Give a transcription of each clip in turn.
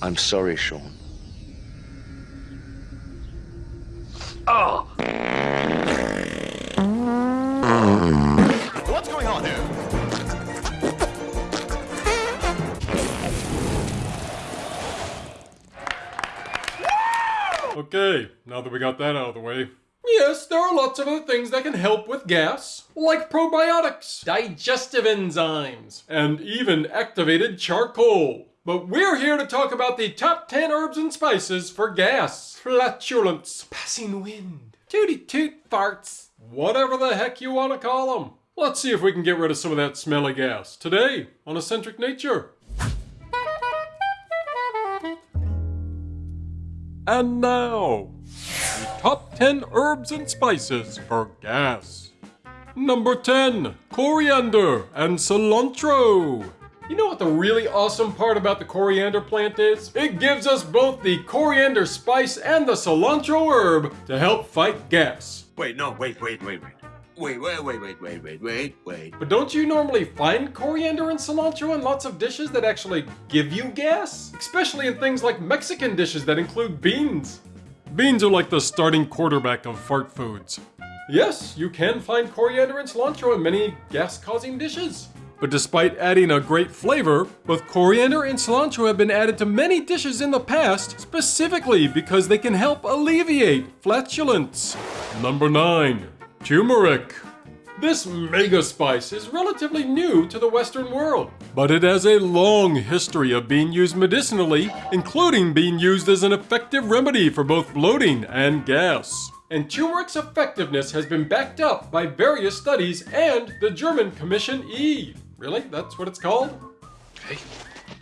I'm sorry, Sean. Oh! What's going on here? Okay, now that we got that out of the way. Yes, there are lots of other things that can help with gas, like probiotics, digestive enzymes, and even activated charcoal. But we're here to talk about the top 10 herbs and spices for gas, flatulence, passing wind, tooty toot farts, whatever the heck you want to call them. Let's see if we can get rid of some of that smelly gas today on Eccentric Nature. And now, the top 10 herbs and spices for gas. Number 10, coriander and cilantro. You know what the really awesome part about the coriander plant is? It gives us both the coriander spice and the cilantro herb to help fight gas. Wait, no, wait, wait, wait, wait. Wait, wait, wait, wait, wait, wait, wait, wait. But don't you normally find coriander and cilantro in lots of dishes that actually give you gas? Especially in things like Mexican dishes that include beans. Beans are like the starting quarterback of fart foods. Yes, you can find coriander and cilantro in many gas-causing dishes. But despite adding a great flavor, both coriander and cilantro have been added to many dishes in the past, specifically because they can help alleviate flatulence. Number 9. Turmeric. This mega spice is relatively new to the Western world, but it has a long history of being used medicinally, including being used as an effective remedy for both bloating and gas. And turmeric's effectiveness has been backed up by various studies and the German Commission E. Really? That's what it's called? Okay.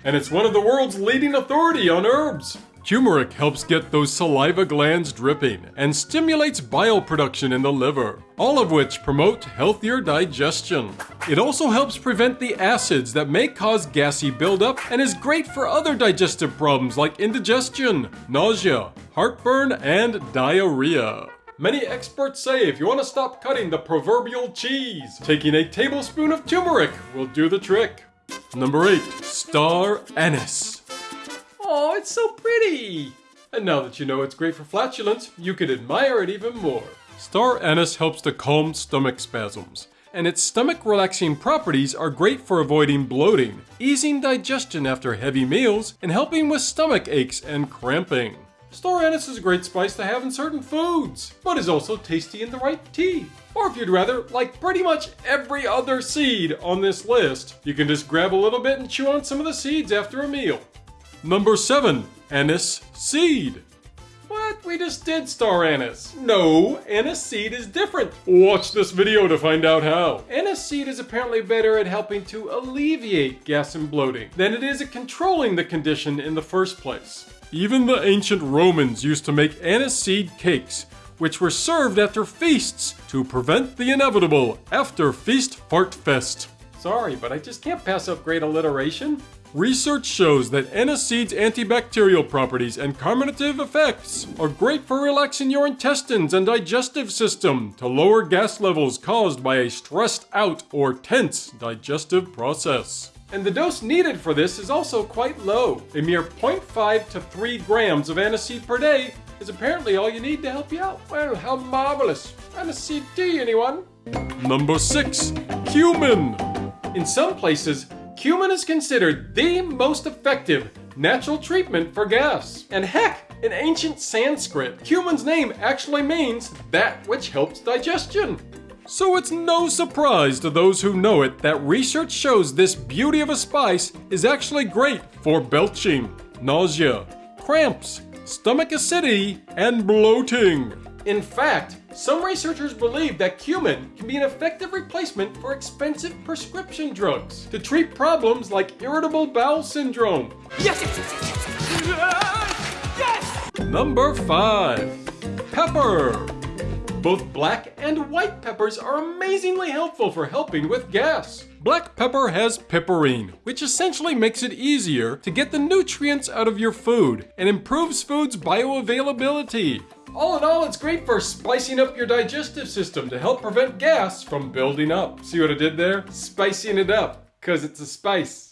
And it's one of the world's leading authority on herbs. Turmeric helps get those saliva glands dripping and stimulates bile production in the liver, all of which promote healthier digestion. It also helps prevent the acids that may cause gassy buildup and is great for other digestive problems like indigestion, nausea, heartburn, and diarrhea. Many experts say if you want to stop cutting the proverbial cheese, taking a tablespoon of turmeric will do the trick. Number 8. Star Anise. Oh, it's so pretty! And now that you know it's great for flatulence, you can admire it even more. Star anise helps to calm stomach spasms, and its stomach relaxing properties are great for avoiding bloating, easing digestion after heavy meals, and helping with stomach aches and cramping. Star anise is a great spice to have in certain foods, but is also tasty in the right tea. Or if you'd rather, like pretty much every other seed on this list, you can just grab a little bit and chew on some of the seeds after a meal. Number 7. Anise Seed. What? We just did star anise. No, anise seed is different. Watch this video to find out how. Anise seed is apparently better at helping to alleviate gas and bloating than it is at controlling the condition in the first place. Even the ancient Romans used to make anise seed cakes, which were served after feasts to prevent the inevitable after feast fart fest. Sorry, but I just can't pass up great alliteration. Research shows that aniseed's antibacterial properties and carminative effects are great for relaxing your intestines and digestive system to lower gas levels caused by a stressed out or tense digestive process. And the dose needed for this is also quite low. A mere 0.5 to 3 grams of aniseed per day is apparently all you need to help you out. Well, how marvelous. Aniseed tea, anyone? Number 6. Cumin. In some places, Cumin is considered the most effective natural treatment for gas. And heck, in ancient Sanskrit, cumin's name actually means that which helps digestion. So it's no surprise to those who know it that research shows this beauty of a spice is actually great for belching, nausea, cramps, stomach acidity, and bloating. In fact, some researchers believe that cumin can be an effective replacement for expensive prescription drugs to treat problems like irritable bowel syndrome. Yes! Yes! yes! Number 5. Pepper. Both black and white peppers are amazingly helpful for helping with gas. Black pepper has piperine, which essentially makes it easier to get the nutrients out of your food and improves food's bioavailability. All in all, it's great for spicing up your digestive system to help prevent gas from building up. See what I did there? Spicing it up, because it's a spice.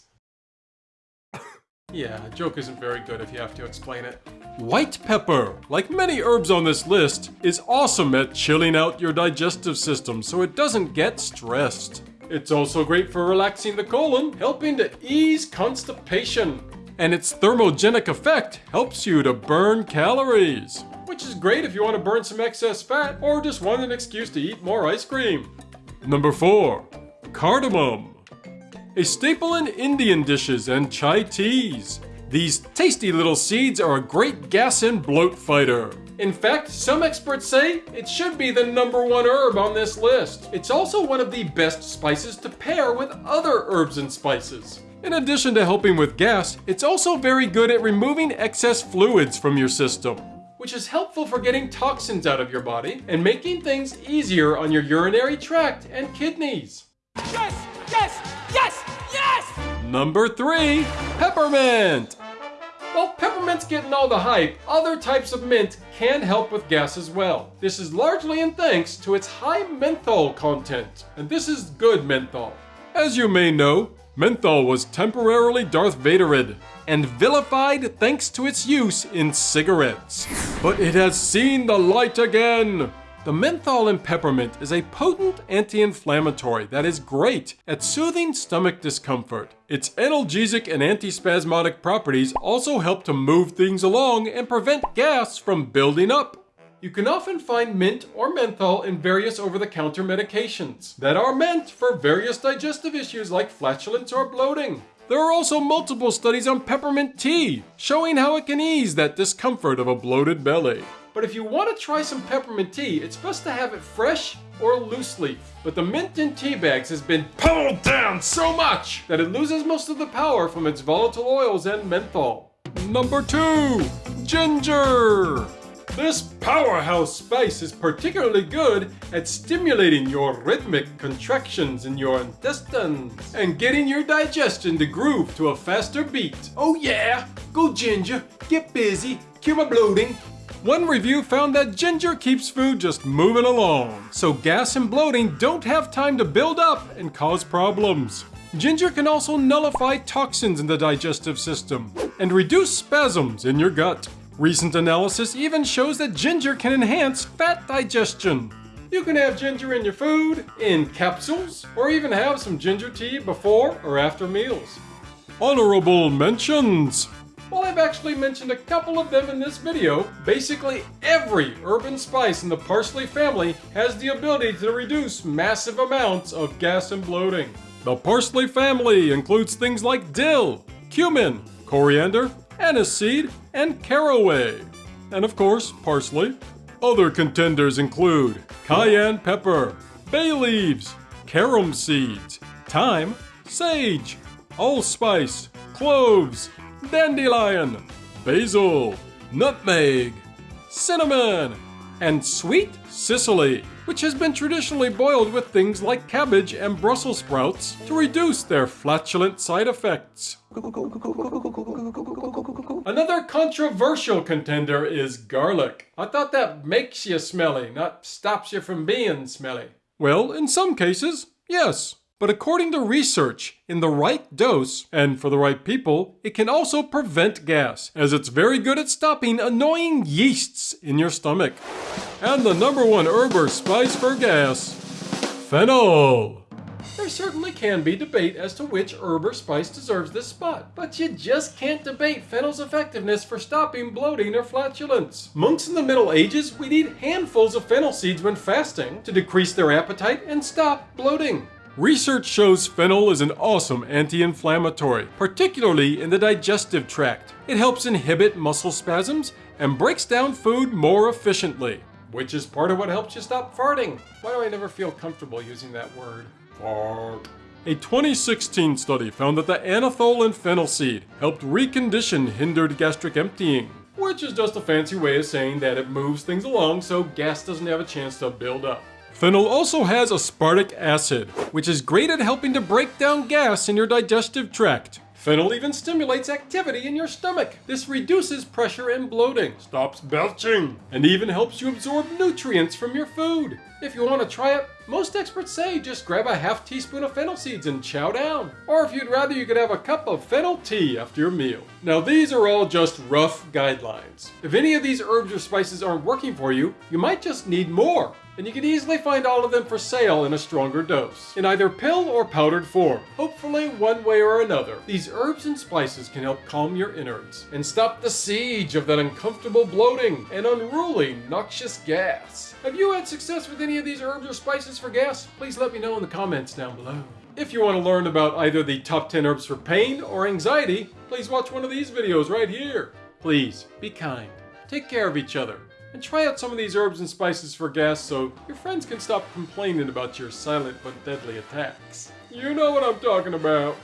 Yeah, a joke isn't very good if you have to explain it. White pepper, like many herbs on this list, is awesome at chilling out your digestive system so it doesn't get stressed. It's also great for relaxing the colon, helping to ease constipation. And its thermogenic effect helps you to burn calories, which is great if you want to burn some excess fat or just want an excuse to eat more ice cream. Number 4. Cardamom. A staple in Indian dishes and chai teas. These tasty little seeds are a great gas and bloat fighter. In fact, some experts say it should be the number one herb on this list. It's also one of the best spices to pair with other herbs and spices. In addition to helping with gas, it's also very good at removing excess fluids from your system, which is helpful for getting toxins out of your body and making things easier on your urinary tract and kidneys. Yes! Yes! Yes! Yes! Number 3. Peppermint! While peppermint's getting all the hype, other types of mint can help with gas as well. This is largely in thanks to its high menthol content, and this is good menthol. As you may know, menthol was temporarily Darth Vaderid and vilified thanks to its use in cigarettes. But it has seen the light again! The menthol in peppermint is a potent anti-inflammatory that is great at soothing stomach discomfort. Its analgesic and antispasmodic properties also help to move things along and prevent gas from building up. You can often find mint or menthol in various over-the-counter medications that are meant for various digestive issues like flatulence or bloating. There are also multiple studies on peppermint tea, showing how it can ease that discomfort of a bloated belly. But if you want to try some peppermint tea, it's best to have it fresh or loose leaf. But the mint in tea bags has been pulled down so much that it loses most of the power from its volatile oils and menthol. Number 2. Ginger! This powerhouse spice is particularly good at stimulating your rhythmic contractions in your intestines and getting your digestion to groove to a faster beat. Oh yeah! Go ginger, get busy, cure my bloating, one review found that ginger keeps food just moving along, so gas and bloating don't have time to build up and cause problems. Ginger can also nullify toxins in the digestive system and reduce spasms in your gut. Recent analysis even shows that ginger can enhance fat digestion. You can have ginger in your food, in capsules, or even have some ginger tea before or after meals. Honorable mentions! While I've actually mentioned a couple of them in this video, basically every urban spice in the parsley family has the ability to reduce massive amounts of gas and bloating. The parsley family includes things like dill, cumin, coriander, aniseed, and caraway. And of course, parsley. Other contenders include cayenne pepper, bay leaves, carom seeds, thyme, sage, allspice, cloves, dandelion, basil, nutmeg, cinnamon, and sweet cicely, which has been traditionally boiled with things like cabbage and Brussels sprouts to reduce their flatulent side effects. Another controversial contender is garlic. I thought that makes you smelly, not stops you from being smelly. Well, in some cases, yes. But according to research, in the right dose and for the right people, it can also prevent gas, as it's very good at stopping annoying yeasts in your stomach. And the number one herb or spice for gas, fennel. There certainly can be debate as to which herb or spice deserves this spot, but you just can't debate fennel's effectiveness for stopping bloating or flatulence. Monks in the Middle Ages would eat handfuls of fennel seeds when fasting to decrease their appetite and stop bloating. Research shows fennel is an awesome anti-inflammatory, particularly in the digestive tract. It helps inhibit muscle spasms and breaks down food more efficiently, which is part of what helps you stop farting. Why do I never feel comfortable using that word? Fart. A 2016 study found that the anethole in fennel seed helped recondition hindered gastric emptying, which is just a fancy way of saying that it moves things along so gas doesn't have a chance to build up. Fennel also has aspartic acid, which is great at helping to break down gas in your digestive tract. Fennel even stimulates activity in your stomach. This reduces pressure and bloating, stops belching, and even helps you absorb nutrients from your food. If you want to try it, Most experts say just grab a half teaspoon of fennel seeds and chow down. Or if you'd rather, you could have a cup of fennel tea after your meal. Now these are all just rough guidelines. If any of these herbs or spices aren't working for you, you might just need more and you can easily find all of them for sale in a stronger dose, in either pill or powdered form. Hopefully one way or another, these herbs and spices can help calm your innards and stop the siege of that uncomfortable bloating and unruly noxious gas. Have you had success with any of these herbs or spices for gas? Please let me know in the comments down below. If you want to learn about either the top 10 herbs for pain or anxiety, please watch one of these videos right here. Please, be kind, take care of each other, and try out some of these herbs and spices for gas so your friends can stop complaining about your silent but deadly attacks. You know what I'm talking about.